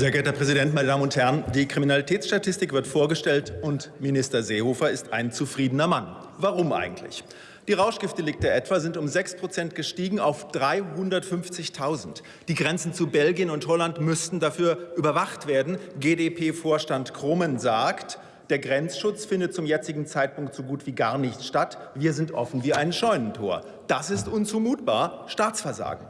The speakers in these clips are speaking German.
Sehr geehrter Herr Präsident, meine Damen und Herren! Die Kriminalitätsstatistik wird vorgestellt und Minister Seehofer ist ein zufriedener Mann. Warum eigentlich? Die Rauschgiftdelikte etwa sind um 6 Prozent gestiegen auf 350.000. Die Grenzen zu Belgien und Holland müssten dafür überwacht werden. GdP-Vorstand Krummen sagt, der Grenzschutz findet zum jetzigen Zeitpunkt so gut wie gar nicht statt. Wir sind offen wie ein Scheunentor. Das ist unzumutbar. Staatsversagen.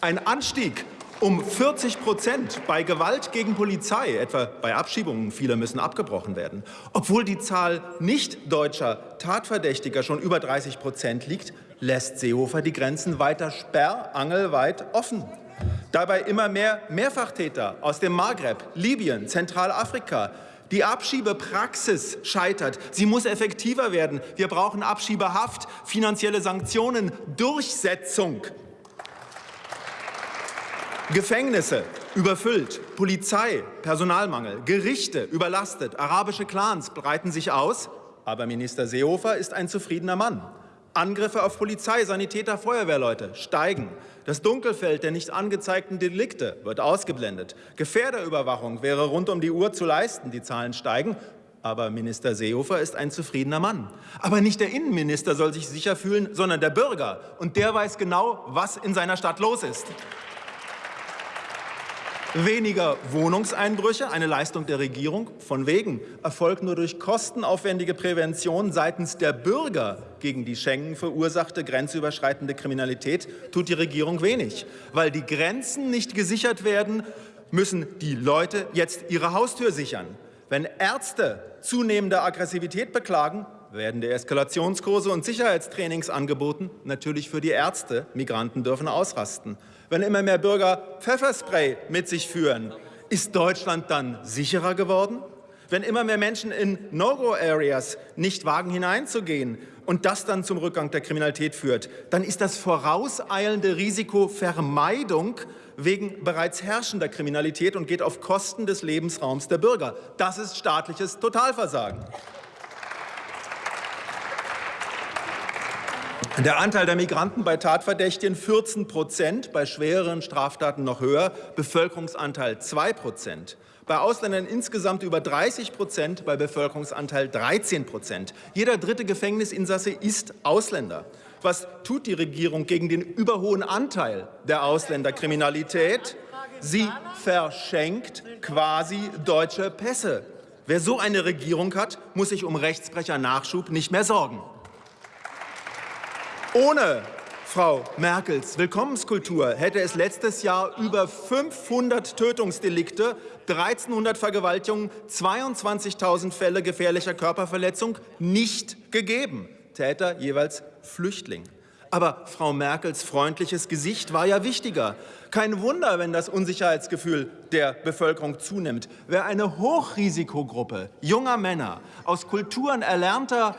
Ein Anstieg um 40 Prozent bei Gewalt gegen Polizei, etwa bei Abschiebungen, viele müssen abgebrochen werden. Obwohl die Zahl nicht deutscher Tatverdächtiger schon über 30 Prozent liegt, lässt Seehofer die Grenzen weiter sperrangelweit offen. Dabei immer mehr Mehrfachtäter aus dem Maghreb, Libyen, Zentralafrika. Die Abschiebepraxis scheitert. Sie muss effektiver werden. Wir brauchen Abschiebehaft, finanzielle Sanktionen, Durchsetzung Gefängnisse überfüllt, Polizei, Personalmangel, Gerichte überlastet, arabische Clans breiten sich aus. Aber Minister Seehofer ist ein zufriedener Mann. Angriffe auf Polizei, Sanitäter, Feuerwehrleute steigen. Das Dunkelfeld der nicht angezeigten Delikte wird ausgeblendet. Gefährderüberwachung wäre rund um die Uhr zu leisten. Die Zahlen steigen. Aber Minister Seehofer ist ein zufriedener Mann. Aber nicht der Innenminister soll sich sicher fühlen, sondern der Bürger. Und der weiß genau, was in seiner Stadt los ist. Weniger Wohnungseinbrüche, eine Leistung der Regierung, von wegen, erfolgt nur durch kostenaufwendige Prävention seitens der Bürger gegen die Schengen verursachte grenzüberschreitende Kriminalität, tut die Regierung wenig. Weil die Grenzen nicht gesichert werden, müssen die Leute jetzt ihre Haustür sichern. Wenn Ärzte zunehmende Aggressivität beklagen, werden die Eskalationskurse und Sicherheitstrainings angeboten, natürlich für die Ärzte. Migranten dürfen ausrasten wenn immer mehr Bürger Pfefferspray mit sich führen, ist Deutschland dann sicherer geworden? Wenn immer mehr Menschen in No-Go-Areas nicht wagen hineinzugehen und das dann zum Rückgang der Kriminalität führt, dann ist das vorauseilende Risiko Vermeidung wegen bereits herrschender Kriminalität und geht auf Kosten des Lebensraums der Bürger. Das ist staatliches Totalversagen. Der Anteil der Migranten bei Tatverdächtigen 14 Prozent, bei schwereren Straftaten noch höher, Bevölkerungsanteil 2 Prozent. Bei Ausländern insgesamt über 30 Prozent, bei Bevölkerungsanteil 13 Prozent. Jeder dritte Gefängnisinsasse ist Ausländer. Was tut die Regierung gegen den überhohen Anteil der Ausländerkriminalität? Sie verschenkt quasi deutsche Pässe. Wer so eine Regierung hat, muss sich um Rechtsbrecher-Nachschub nicht mehr sorgen. Ohne Frau Merkels Willkommenskultur hätte es letztes Jahr über 500 Tötungsdelikte, 1300 Vergewaltigungen, 22.000 Fälle gefährlicher Körperverletzung nicht gegeben. Täter jeweils Flüchtling. Aber Frau Merkels freundliches Gesicht war ja wichtiger. Kein Wunder, wenn das Unsicherheitsgefühl der Bevölkerung zunimmt. Wer eine Hochrisikogruppe junger Männer aus Kulturen erlernter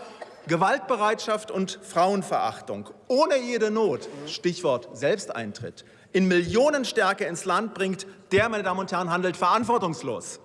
Gewaltbereitschaft und Frauenverachtung ohne jede Not, Stichwort Selbsteintritt, in Millionenstärke ins Land bringt, der, meine Damen und Herren, handelt verantwortungslos.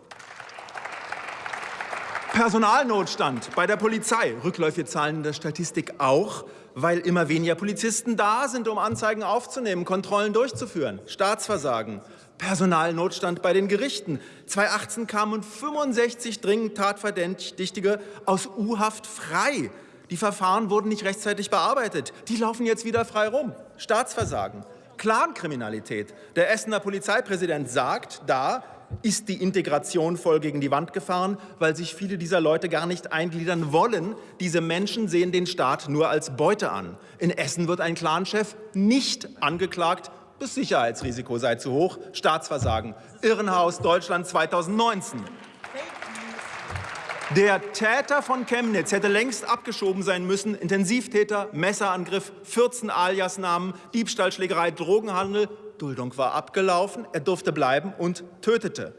Personalnotstand bei der Polizei, rückläufige Zahlen in der Statistik auch, weil immer weniger Polizisten da sind, um Anzeigen aufzunehmen, Kontrollen durchzuführen, Staatsversagen, Personalnotstand bei den Gerichten. 2018 kamen 65 dringend Tatverdächtige aus U-Haft frei. Die Verfahren wurden nicht rechtzeitig bearbeitet. Die laufen jetzt wieder frei rum. Staatsversagen, Clankriminalität. Der Essener Polizeipräsident sagt, da ist die Integration voll gegen die Wand gefahren, weil sich viele dieser Leute gar nicht eingliedern wollen. Diese Menschen sehen den Staat nur als Beute an. In Essen wird ein Clanchef nicht angeklagt, das Sicherheitsrisiko sei zu hoch. Staatsversagen. Irrenhaus Deutschland 2019. Der Täter von Chemnitz hätte längst abgeschoben sein müssen. Intensivtäter, Messerangriff, 14 Aliasnamen, Diebstahl, Schlägerei, Drogenhandel. Duldung war abgelaufen, er durfte bleiben und tötete.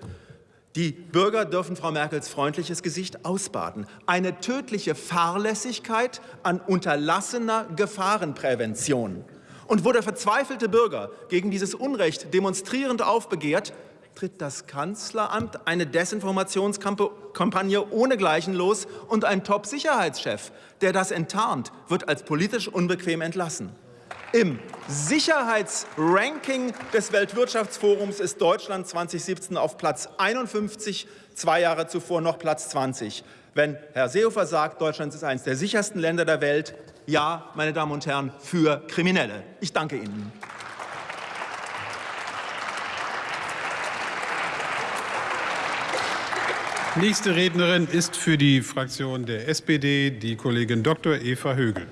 Die Bürger dürfen Frau Merkels freundliches Gesicht ausbaden. Eine tödliche Fahrlässigkeit an unterlassener Gefahrenprävention. Und wo der verzweifelte Bürger gegen dieses Unrecht demonstrierend aufbegehrt, tritt das Kanzleramt eine Desinformationskampagne ohnegleichen los und ein Top-Sicherheitschef, der das enttarnt, wird als politisch unbequem entlassen. Im Sicherheitsranking des Weltwirtschaftsforums ist Deutschland 2017 auf Platz 51, zwei Jahre zuvor noch Platz 20. Wenn Herr Seehofer sagt, Deutschland ist eines der sichersten Länder der Welt, ja, meine Damen und Herren, für Kriminelle. Ich danke Ihnen. Nächste Rednerin ist für die Fraktion der SPD die Kollegin Dr. Eva Högel.